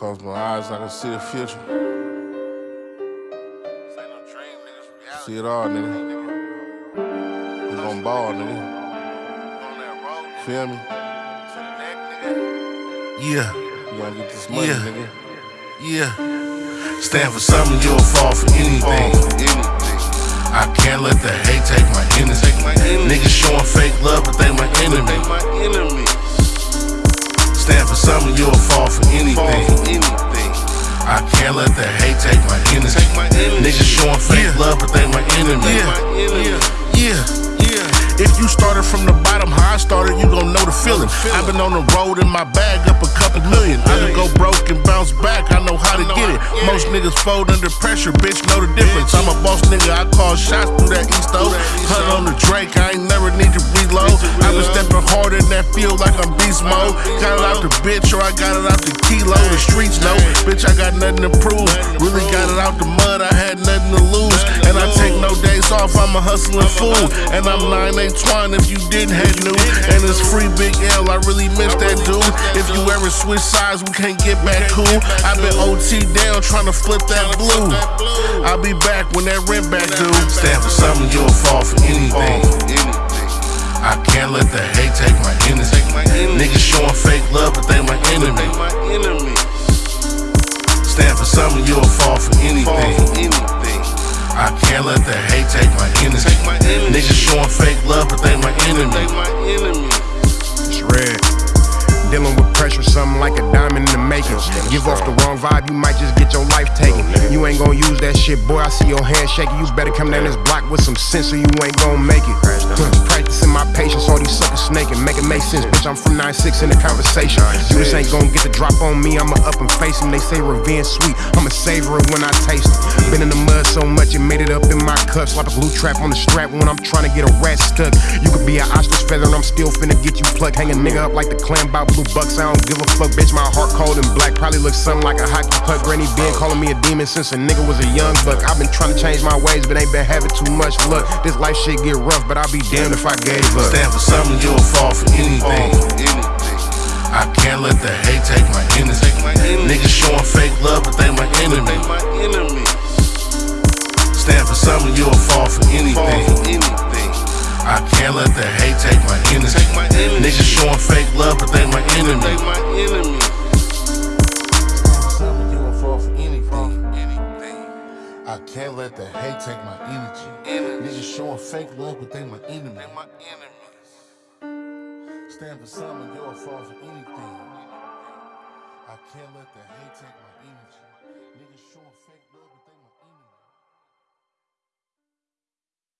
Close my eyes, I can see the future. See it all, nigga. We gon' ball, nigga. Feel me? Yeah, You gonna get this money, Yeah. nigga. yeah. Stand for something, you'll fall for anything. I can't let the hate take my energy. Niggas showing fake love, but they my enemy. Stand for something, you'll fall for anything. I can't let the hate take my energy. Niggas showing fake love, but they my enemy. Yeah, yeah, yeah. If you started from the bottom, how I started, you gon' know the feeling. I've been on the road in my bag up a couple million. I can go broke and bounce back, I know how to get it. Most niggas fold under pressure, bitch, know the difference. I'm a boss nigga, I call shots through that East O. Hunt on the Drake, that field like I'm beast mode. Got it out the bitch, or I got it out the kilo. The streets know, bitch, I got nothing to prove. Really got it out the mud, I had nothing to lose. And I take no days off, I'm a hustling fool. And I'm 9 eight Twine if you didn't have new. And it's free Big L, I really miss that dude. If you ever switch sides, we can't get back cool. i been OT down trying to flip that blue. I'll be back when that rent back due. Stand for something, you'll fall for anything. I can't let the hate take my energy. Niggas showing fake love, but they my enemy. Stand for something, you'll fall for anything. I can't let the hate take my energy. Niggas showing fake love, but they my enemy. Diamond in the making. Give off the wrong vibe, you might just get your life taken. You ain't gonna use that shit, boy. I see your hand shaking. You better come down this block with some sense, or you ain't gonna make it. Practicing my patience, all these suckers snaking. Make it make sense, bitch. I'm from 9-6 in the conversation. You just ain't gonna get the drop on me. I'ma up and face him. They say revenge sweet. I'ma savor it when I taste it. Been in the mud so much, it made it up in my cuffs. Like a glue trap on the strap when I'm trying to get a rat stuck. You could be an ostrich feather, and I'm still finna get you plucked. Hang a nigga up like the clam by blue bucks. I don't give a fuck, bitch. My heart cold and black. Probably looks something like a hockey puck. Granny been calling me a demon since a nigga was a young buck. I've been trying to change my ways, but ain't been having too much luck. This life shit get rough, but I'll be damned if I gave up. Stand for something, you'll fall for anything. I can't let the hate take my energy. Niggas showing fake love, but they my enemy. Stand for something, you'll fall for anything. I can't let the hate take my energy. Niggas showing fake love, but they my enemy. Let the hate take my energy. Niggas showing fake love, but they my enemy. Stand for something, you'll fall for anything. I can't let the hate take my energy.